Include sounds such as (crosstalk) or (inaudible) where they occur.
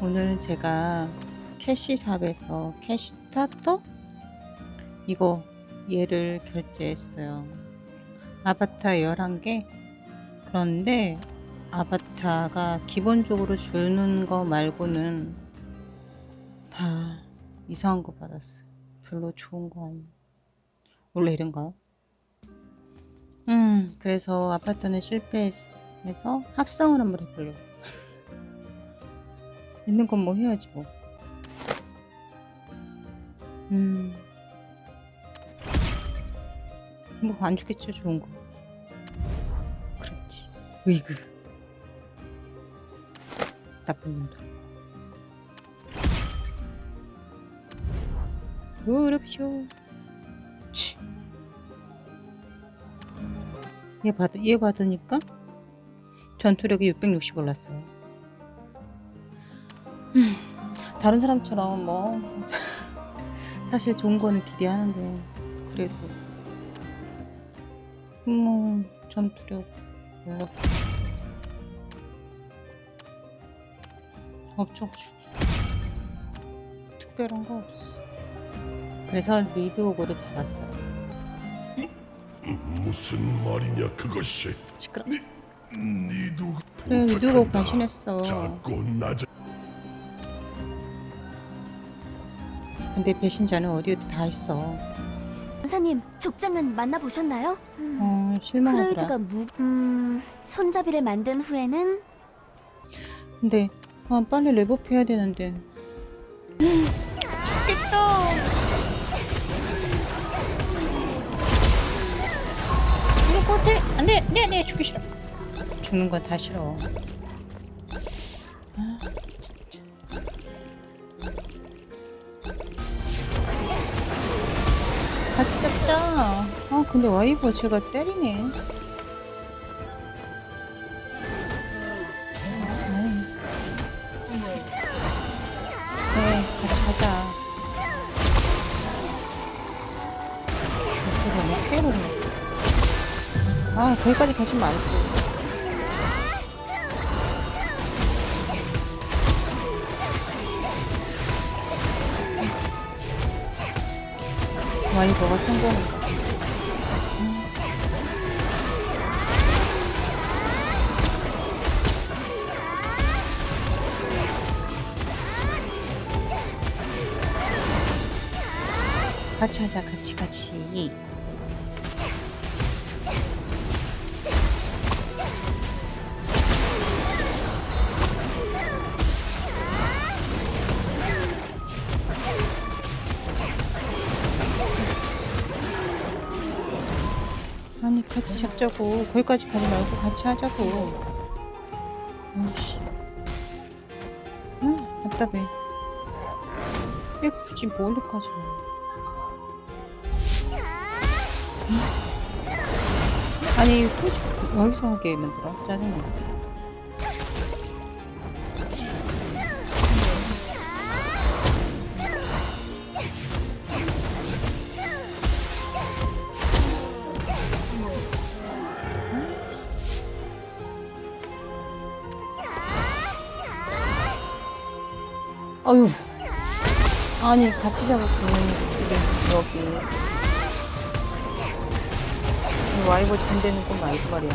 오늘은 제가 cash shop에서 cash starter 이거 얘를 결제했어요. 아바타 11개 그런데 아바타가 기본적으로 주는 거 말고는 다 이상한 거 받았어요. 별로 좋은 거 아니에요. 원래 이런가요? 음, 그래서 아바타는 실패해서 합성을 한번 해보려고. 있는 건 뭐 해야지 뭐. 음. 뭐 안 주겠죠 좋은 거. 그렇지. 으이그. 나쁜 놈들. 치. 얘 받, 얘 받으니까 전투력이 660 올랐어요. 음, 다른 사람처럼 뭐 (laughs) 사실 좋은 거는 기대하는데 그래도 뭐 전투력 올라 없죠 특별한 거 없어. 그래서 리드 오고를 잡았어요. 무슨 말이냐 그것이 시끄러. 니도 그래 리드 오고 변신했어. 작고 낮은 근데 배신자는 어디 어디 다 있어. 원사님, 족장은 만나보셨나요? 음, 어 실망하더라. 프레이드가 무... 음... 손잡이를 만든 후에는 근데 아 빨리 레벨업 해야 되는데. 것 같아. 안돼, 네, 네, 죽기 싫어. 죽는 건 다 싫어. 아, 같이 잡자. 아, 근데 와이버 제가 때리네. 어떻게 캐롤 아, 거기까지 가지 말고. 와이버가 성공한다. 같이 하자, 같이, 같이. 아니, 같이 잡자고. 거기까지 가지 말고 같이 하자고. 아이씨. 아, 답답해. 왜 굳이 멀리까지 와. 아니 굳이 여기서 하게 만들어 짜증나 아유. 아니 같이 잡았으면 지금 여기. 와이버 젠되는 건 말고 말이야